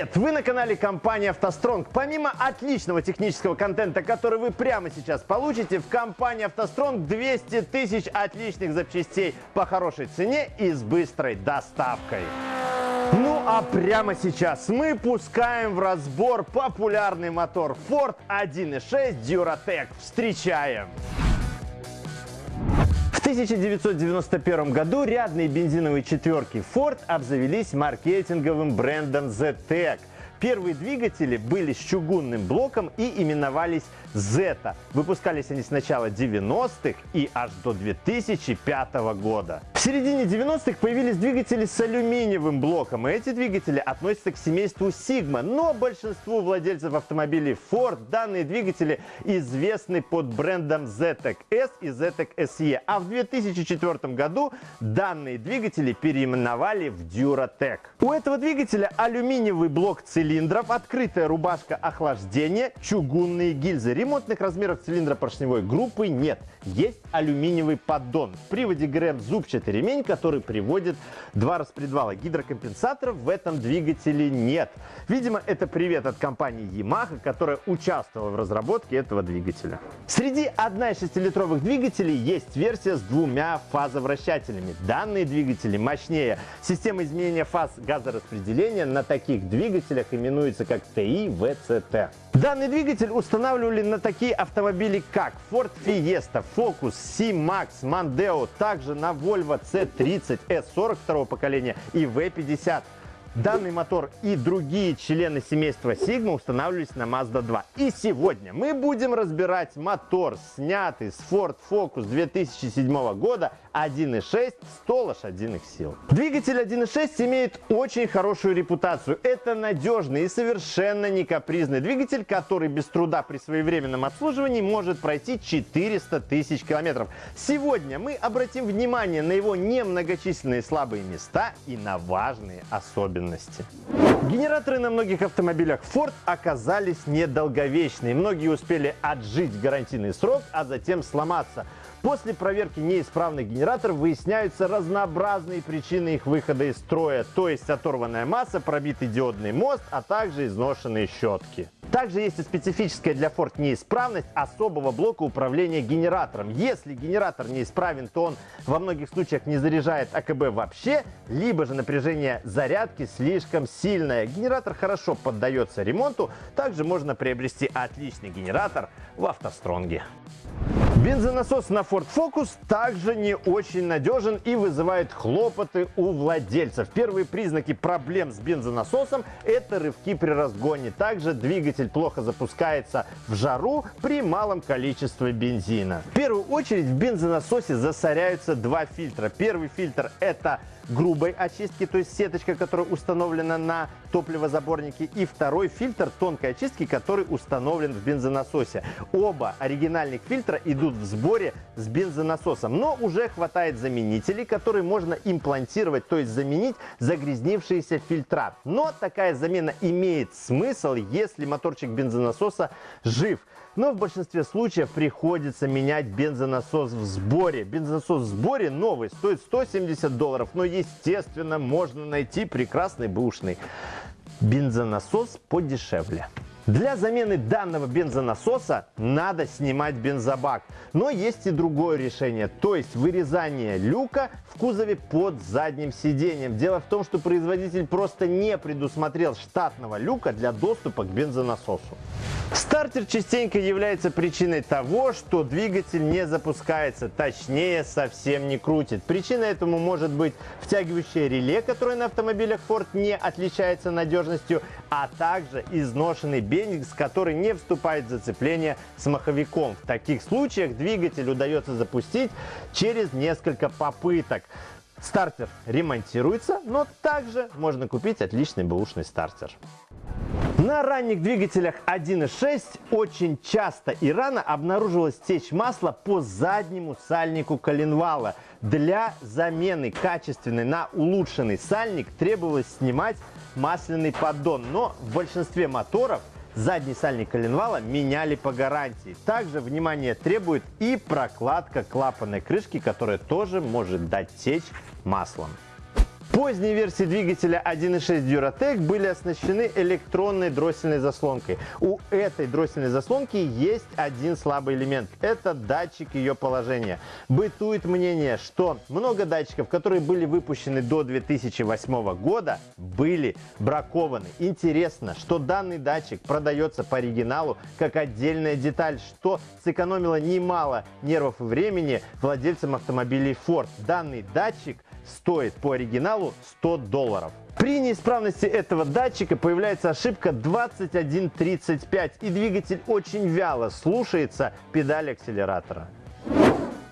Привет! Вы на канале компании «АвтоСтронг». Помимо отличного технического контента, который вы прямо сейчас получите, в компании «АвтоСтронг» 200 тысяч отличных запчастей по хорошей цене и с быстрой доставкой. Ну а прямо сейчас мы пускаем в разбор популярный мотор Ford 1.6 Duratec. Встречаем! В 1991 году рядные бензиновые четверки Ford обзавелись маркетинговым брендом ZTEC. Первые двигатели были с чугунным блоком и именовались Zeta. Выпускались они с начала 90-х и аж до 2005 года. В середине 90-х появились двигатели с алюминиевым блоком, и эти двигатели относятся к семейству Sigma, но большинству владельцев автомобилей Ford данные двигатели известны под брендом ZTEC S и ZTEC SE, а в 2004 году данные двигатели переименовали в Duratec. У этого двигателя алюминиевый блок цилиндров, открытая рубашка охлаждения, чугунные гильзы. Ремонтных размеров цилиндра поршневой группы нет. Есть алюминиевый поддон. В приводе ГРМ зубчатый ремень, который приводит два распредвала. Гидрокомпенсаторов в этом двигателе нет. Видимо, это привет от компании Yamaha, которая участвовала в разработке этого двигателя. Среди 1,6-литровых двигателей есть версия с двумя фазовращателями. Данные двигатели мощнее. Система изменения фаз газораспределения на таких двигателях именуется как TI-VCT. Данный двигатель устанавливали на такие автомобили, как Ford Fiesta, Focus, C-Max, Mondeo, также на Volvo C30 S42 поколения и V50. Данный мотор и другие члены семейства Sigma устанавливались на Mazda 2. И сегодня мы будем разбирать мотор, снятый с Ford Focus 2007 года 1.6 100 лошадиных сил. Двигатель 1.6 имеет очень хорошую репутацию. Это надежный и совершенно не капризный двигатель, который без труда при своевременном обслуживании может пройти 400 тысяч километров. Сегодня мы обратим внимание на его немногочисленные слабые места и на важные особенности особенности. Генераторы на многих автомобилях Ford оказались недолговечные. Многие успели отжить гарантийный срок, а затем сломаться. После проверки неисправных генераторов выясняются разнообразные причины их выхода из строя, то есть оторванная масса, пробитый диодный мост, а также изношенные щетки. Также есть и специфическая для Ford неисправность особого блока управления генератором. Если генератор неисправен, то он во многих случаях не заряжает АКБ вообще, либо же напряжение зарядки слишком сильное. Генератор хорошо поддается ремонту, также можно приобрести отличный генератор в автостронге. Бензонасос на Ford Focus также не очень надежен и вызывает хлопоты у владельцев. Первые признаки проблем с бензонасосом – это рывки при разгоне. Также двигатель плохо запускается в жару при малом количестве бензина. В первую очередь в бензонасосе засоряются два фильтра. Первый фильтр – это грубой очистки, то есть сеточка, которая установлена на топливозаборнике, и второй фильтр тонкой очистки, который установлен в бензонасосе. Оба оригинальных фильтра идут в сборе с бензонасосом, но уже хватает заменителей, которые можно имплантировать, то есть заменить загрязнившиеся фильтра. Но такая замена имеет смысл, если моторчик бензонасоса жив. Но в большинстве случаев приходится менять бензонасос в сборе. Бензонасос в сборе новый, стоит 170 долларов, но естественно можно найти прекрасный бэушный бензонасос подешевле. Для замены данного бензонасоса надо снимать бензобак. Но есть и другое решение, то есть вырезание люка в кузове под задним сиденьем. Дело в том, что производитель просто не предусмотрел штатного люка для доступа к бензонасосу. Стартер частенько является причиной того, что двигатель не запускается, точнее совсем не крутит. Причина этому может быть втягивающее реле, которое на автомобилях Ford не отличается надежностью, а также изношенный бензин, который не вступает в зацепление с маховиком. В таких случаях двигатель удается запустить через несколько попыток. Стартер ремонтируется, но также можно купить отличный бэушный стартер. На ранних двигателях 1.6 очень часто и рано обнаружилась течь масла по заднему сальнику коленвала. Для замены качественной на улучшенный сальник требовалось снимать масляный поддон, но в большинстве моторов задний сальник коленвала меняли по гарантии. Также внимание требует и прокладка клапанной крышки, которая тоже может дать течь маслом. Поздние версии двигателя 1.6 Duratec были оснащены электронной дроссельной заслонкой. У этой дроссельной заслонки есть один слабый элемент – это датчик ее положения. Бытует мнение, что много датчиков, которые были выпущены до 2008 года, были бракованы. Интересно, что данный датчик продается по оригиналу как отдельная деталь, что сэкономило немало нервов и времени владельцам автомобилей Ford. Данный датчик стоит по оригиналу 100 долларов. При неисправности этого датчика появляется ошибка 2135 и двигатель очень вяло слушается педали акселератора.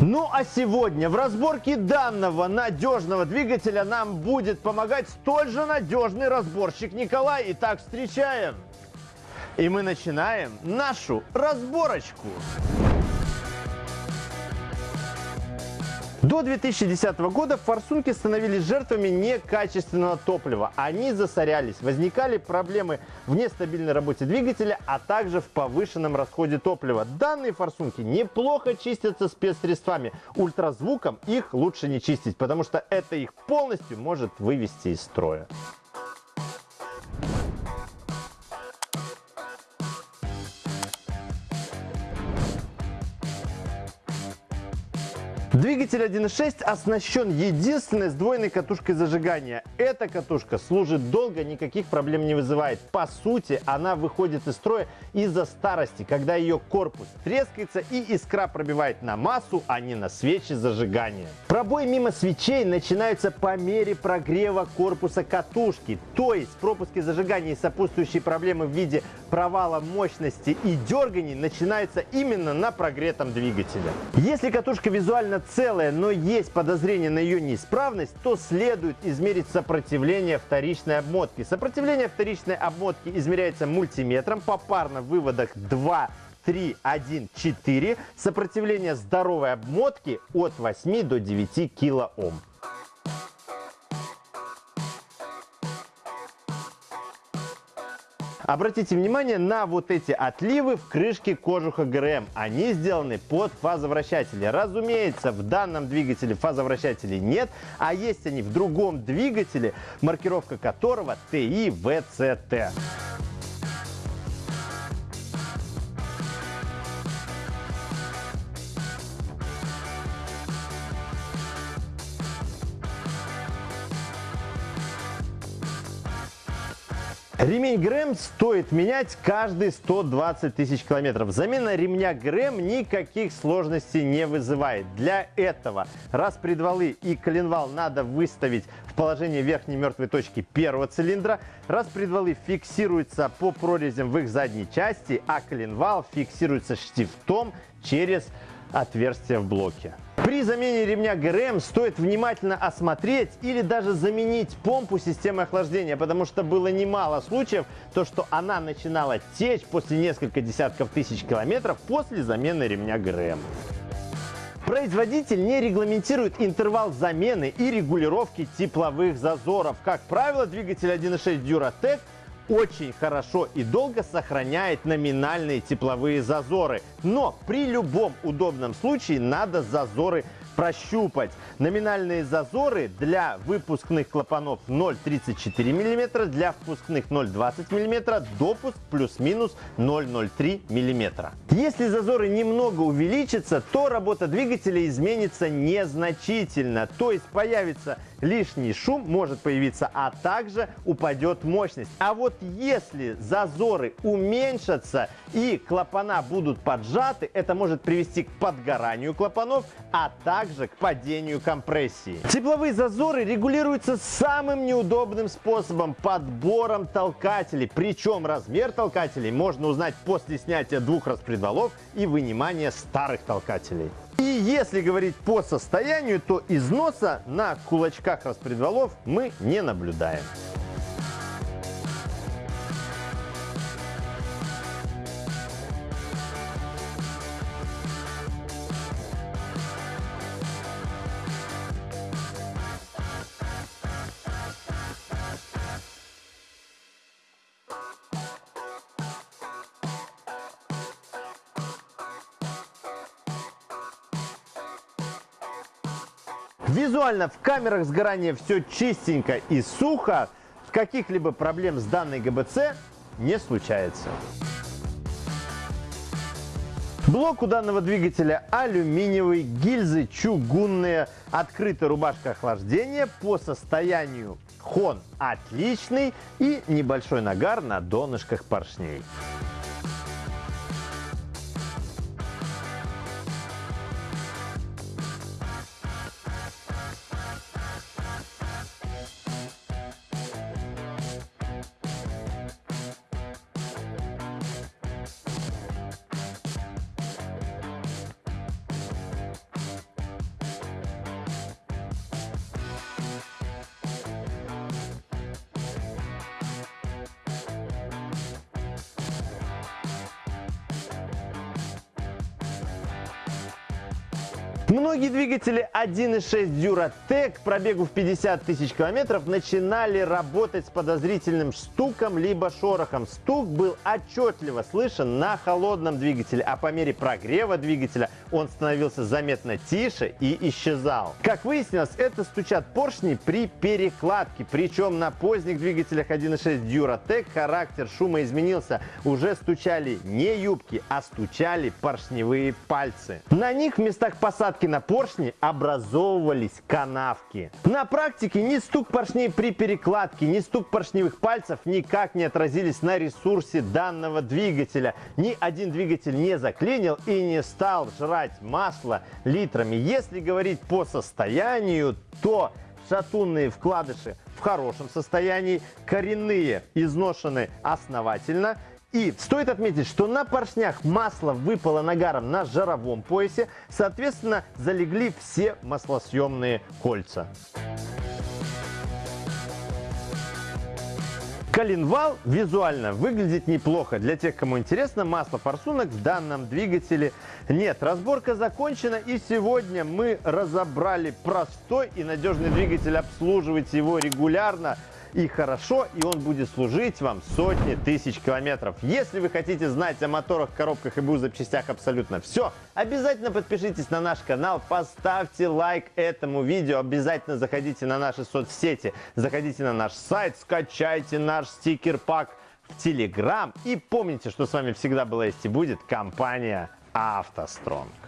Ну а сегодня в разборке данного надежного двигателя нам будет помогать столь же надежный разборщик Николай. Итак, встречаем! И мы начинаем нашу разборочку. До 2010 года форсунки становились жертвами некачественного топлива. Они засорялись, возникали проблемы в нестабильной работе двигателя, а также в повышенном расходе топлива. Данные форсунки неплохо чистятся спецсредствами. Ультразвуком их лучше не чистить, потому что это их полностью может вывести из строя. Двигатель 1.6 оснащен единственной сдвоенной катушкой зажигания. Эта катушка служит долго, никаких проблем не вызывает. По сути, она выходит из строя из-за старости, когда ее корпус трескается и искра пробивает на массу, а не на свечи зажигания. Пробой мимо свечей начинается по мере прогрева корпуса катушки, то есть пропуски зажигания и сопутствующие проблемы в виде провала мощности и дерганий начинаются именно на прогретом двигателе. Если катушка визуально целая, но есть подозрение на ее неисправность, то следует измерить сопротивление вторичной обмотки. Сопротивление вторичной обмотки измеряется мультиметром попарно в выводах 2 3, 1, 4. Сопротивление здоровой обмотки от 8 до 9 килоом. Обратите внимание на вот эти отливы в крышке кожуха ГРМ. Они сделаны под фазовращатели. Разумеется, в данном двигателе фазовращателей нет, а есть они в другом двигателе, маркировка которого TI-VCT. Ремень ГРМ стоит менять каждые 120 тысяч километров. Замена ремня ГРМ никаких сложностей не вызывает. Для этого распредвалы и коленвал надо выставить в положение верхней мертвой точки первого цилиндра. Распредвалы фиксируются по прорезям в их задней части, а коленвал фиксируется штифтом через отверстие в блоке. При замене ремня ГРМ стоит внимательно осмотреть или даже заменить помпу системы охлаждения, потому что было немало случаев, то что она начинала течь после нескольких десятков тысяч километров после замены ремня ГРМ. Производитель не регламентирует интервал замены и регулировки тепловых зазоров. Как правило, двигатель 1.6 Duratec очень хорошо и долго сохраняет номинальные тепловые зазоры. Но при любом удобном случае надо зазоры прощупать. Номинальные зазоры для выпускных клапанов 0,34 мм, для впускных 0,20 мм, допуск плюс-минус 0,03 мм. Если зазоры немного увеличатся, то работа двигателя изменится незначительно, то есть появится лишний шум может появиться, а также упадет мощность. А вот если зазоры уменьшатся и клапана будут поджаты, это может привести к подгоранию клапанов, а также к падению компрессии. Тепловые зазоры регулируются самым неудобным способом – подбором толкателей. Причем размер толкателей можно узнать после снятия двух распредвалов и вынимания старых толкателей. И если говорить по состоянию, то износа на кулачках распредвалов мы не наблюдаем. Визуально в камерах сгорания все чистенько и сухо. Каких-либо проблем с данной ГБЦ не случается. Блок у данного двигателя алюминиевый, гильзы чугунные, открытая рубашка охлаждения. По состоянию хон отличный и небольшой нагар на донышках поршней. Многие двигатели 1.6 Duratec пробегу в 50 тысяч километров начинали работать с подозрительным стуком либо шорохом. Стук был отчетливо слышен на холодном двигателе, а по мере прогрева двигателя он становился заметно тише и исчезал. Как выяснилось, это стучат поршни при перекладке. Причем на поздних двигателях 1.6 Duratec характер шума изменился. Уже стучали не юбки, а стучали поршневые пальцы. На них в местах посадки посадки на поршни образовывались канавки. На практике ни стук поршней при перекладке, ни стук поршневых пальцев никак не отразились на ресурсе данного двигателя. Ни один двигатель не заклинил и не стал жрать масло литрами. Если говорить по состоянию, то шатунные вкладыши в хорошем состоянии, коренные изношены основательно – и стоит отметить, что на поршнях масло выпало нагаром на жаровом поясе, соответственно, залегли все маслосъемные кольца. Коленвал визуально выглядит неплохо. Для тех, кому интересно, масла форсунок в данном двигателе нет. Разборка закончена и сегодня мы разобрали простой и надежный двигатель. Обслуживать его регулярно – и хорошо, и он будет служить вам сотни тысяч километров. Если вы хотите знать о моторах, коробках и БУ запчастях абсолютно все, обязательно подпишитесь на наш канал, поставьте лайк этому видео, обязательно заходите на наши соцсети, заходите на наш сайт, скачайте наш стикер-пак в Телеграм и помните, что с вами всегда была есть и будет компания «АвтоСтронг».